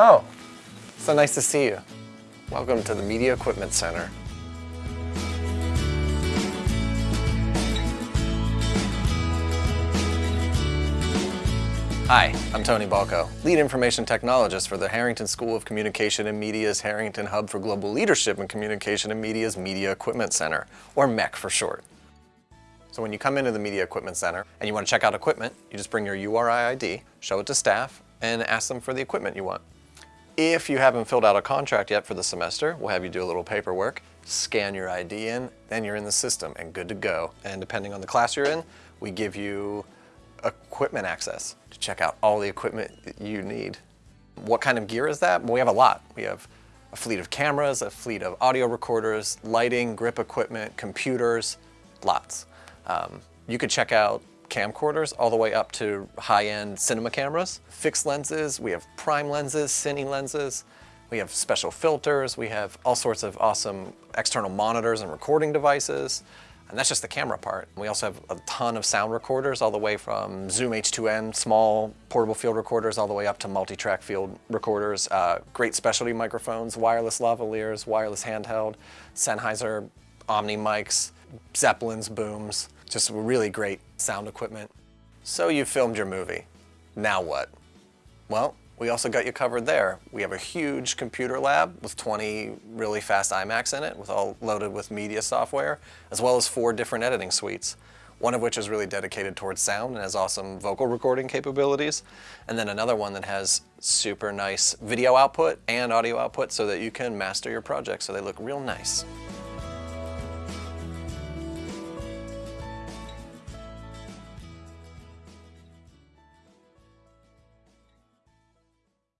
Oh, so nice to see you. Welcome to the Media Equipment Center. Hi, I'm Tony Balco, Lead Information Technologist for the Harrington School of Communication and Media's Harrington Hub for Global Leadership in Communication and Media's Media Equipment Center, or MEC for short. So when you come into the Media Equipment Center and you want to check out equipment, you just bring your URI ID, show it to staff, and ask them for the equipment you want. If you haven't filled out a contract yet for the semester, we'll have you do a little paperwork, scan your ID in, then you're in the system and good to go. And depending on the class you're in, we give you equipment access to check out all the equipment you need. What kind of gear is that? Well, we have a lot. We have a fleet of cameras, a fleet of audio recorders, lighting, grip equipment, computers, lots. Um, you could check out camcorders all the way up to high-end cinema cameras, fixed lenses, we have prime lenses, cine lenses, we have special filters, we have all sorts of awesome external monitors and recording devices. And that's just the camera part. We also have a ton of sound recorders all the way from Zoom H2N, small portable field recorders, all the way up to multi-track field recorders. Uh, great specialty microphones, wireless lavaliers, wireless handheld, Sennheiser Omni mics, Zeppelins, booms, just really great sound equipment. So you filmed your movie. Now what? Well, we also got you covered there. We have a huge computer lab with 20 really fast iMacs in it, with all loaded with media software, as well as four different editing suites. One of which is really dedicated towards sound and has awesome vocal recording capabilities. And then another one that has super nice video output and audio output so that you can master your project so they look real nice.